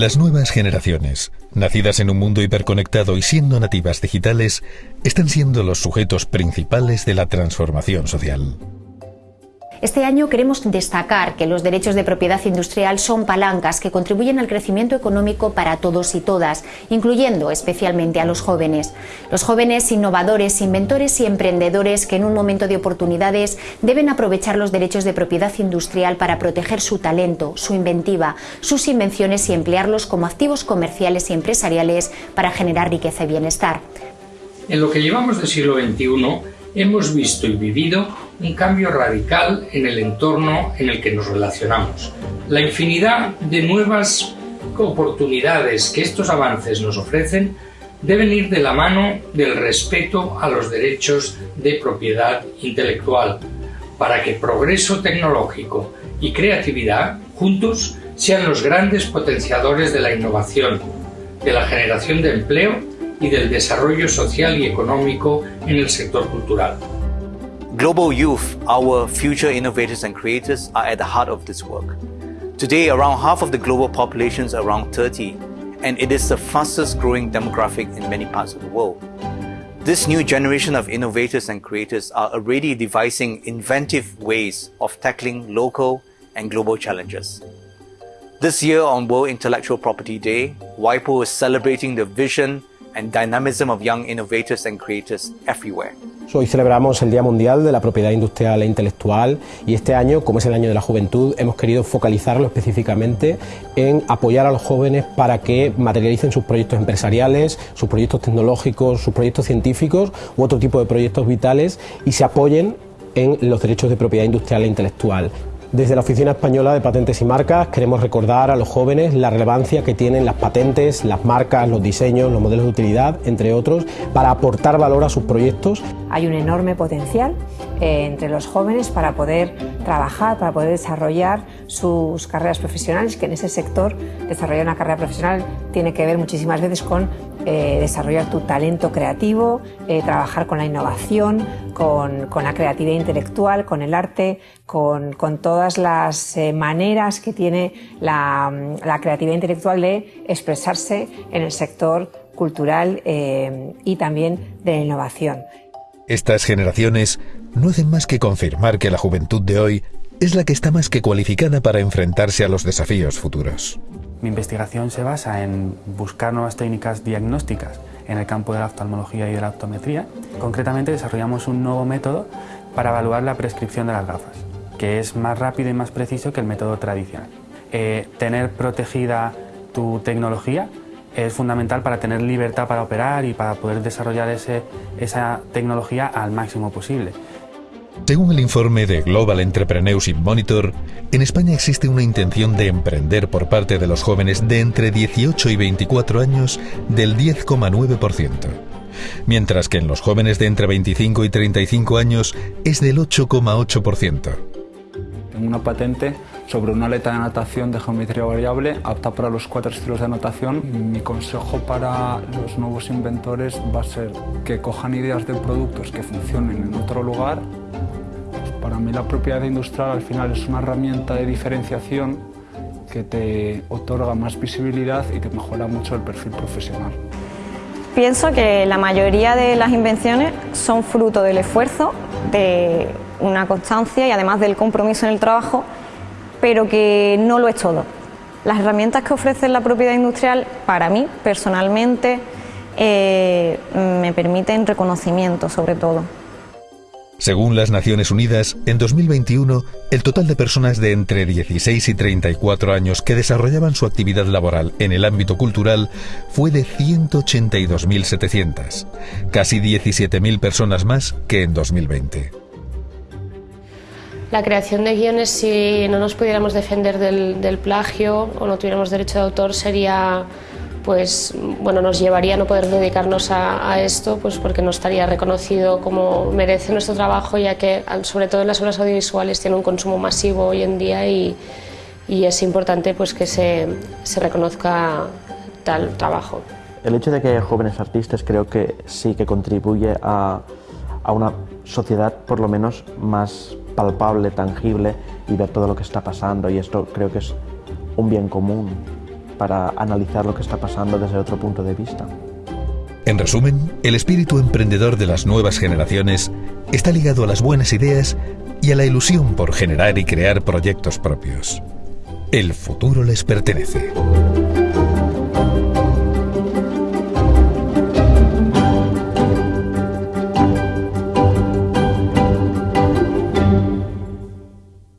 Las nuevas generaciones, nacidas en un mundo hiperconectado y siendo nativas digitales, están siendo los sujetos principales de la transformación social. Este año queremos destacar que los derechos de propiedad industrial son palancas que contribuyen al crecimiento económico para todos y todas, incluyendo especialmente a los jóvenes. Los jóvenes innovadores, inventores y emprendedores que en un momento de oportunidades deben aprovechar los derechos de propiedad industrial para proteger su talento, su inventiva, sus invenciones y emplearlos como activos comerciales y empresariales para generar riqueza y bienestar. En lo que llevamos del siglo XXI, hemos visto y vivido un cambio radical en el entorno en el que nos relacionamos. La infinidad de nuevas oportunidades que estos avances nos ofrecen deben ir de la mano del respeto a los derechos de propiedad intelectual, para que progreso tecnológico y creatividad juntos sean los grandes potenciadores de la innovación, de la generación de empleo y del desarrollo social y económico en el sector cultural. Global youth, our future innovators and creators, are at the heart of this work. Today, around half of the global population is around 30, and it is the fastest growing demographic in many parts of the world. This new generation of innovators and creators are already devising inventive ways of tackling local and global challenges. This year on World Intellectual Property Day, WIPO is celebrating the vision and dynamism of young innovators and creators everywhere. Hoy celebramos el Día Mundial de la Propiedad Industrial e Intelectual y este año, como es el año de la juventud, hemos querido focalizarlo específicamente en apoyar a los jóvenes para que materialicen sus proyectos empresariales, sus proyectos tecnológicos, sus proyectos científicos u otro tipo de proyectos vitales y se apoyen en los derechos de propiedad industrial e intelectual. Desde la Oficina Española de Patentes y Marcas queremos recordar a los jóvenes la relevancia que tienen las patentes, las marcas, los diseños, los modelos de utilidad, entre otros, para aportar valor a sus proyectos. Hay un enorme potencial eh, entre los jóvenes para poder trabajar, para poder desarrollar sus carreras profesionales, que en ese sector desarrollar una carrera profesional tiene que ver muchísimas veces con eh, desarrollar tu talento creativo, eh, trabajar con la innovación, con, la creatividad intelectual, con el arte, con, todas las eh, maneras que tiene la, creatividad intelectual de expresarse en el sector cultural y también de la innovación. Estas generaciones no hacen más que confirmar que la juventud de hoy es la que está más que cualificada para enfrentarse a los desafíos futuros. Mi investigación se basa en buscar nuevas técnicas diagnósticas en el campo de la oftalmología y de la optometría. Concretamente desarrollamos un nuevo método para evaluar la prescripción de las gafas, que es más rápido y más preciso que el método tradicional. Eh, tener protegida tu tecnología es fundamental para tener libertad para operar y para poder desarrollar esa tecnología al máximo posible. Según el informe de Global Entrepreneurship Monitor, en España existe una intención de emprender por parte de los jóvenes de entre 18 y 24 años del 10,9%, mientras que en los jóvenes de entre 25 y 35 años es del 8,8%. Tengo una patente sobre una aleta de natación de geometría variable apta para los cuatro estilos de natación. Mi consejo para los nuevos inventores va a ser que cojan ideas de productos que funcionen en otro lugar para mí la propiedad industrial al final es una herramienta de diferenciación que te otorga más visibilidad y te mejora mucho el perfil profesional. Pienso que la mayoría de las invenciones son fruto del esfuerzo, de una constancia y además del compromiso en el trabajo, pero que no lo es todo. Las herramientas que ofrece la propiedad industrial, para mí personalmente, eh, me permiten reconocimiento sobre todo. Según las Naciones Unidas, en 2021, el total de personas de entre 16 y 34 años que desarrollaban su actividad laboral en el ámbito cultural fue de 182.700, casi 17.000 personas más que en 2020. La creación de guiones, si no nos pudiéramos defender del, del plagio o no tuviéramos derecho de autor, sería pues bueno, nos llevaría a no poder dedicarnos a, esto pues porque no estaría reconocido como merece nuestro trabajo, ya que sobre todo en las obras audiovisuales tiene un consumo masivo hoy en día y, y es importante pues que se, se, reconozca tal trabajo. El hecho de que haya jóvenes artistas creo que sí que contribuye a, a una sociedad por lo menos más palpable, tangible y ver todo lo que está pasando y esto creo que es un bien común para analizar lo que está pasando desde otro punto de vista. En resumen, el espíritu emprendedor de las nuevas generaciones está ligado a las buenas ideas y a la ilusión por generar y crear proyectos propios. El futuro les pertenece.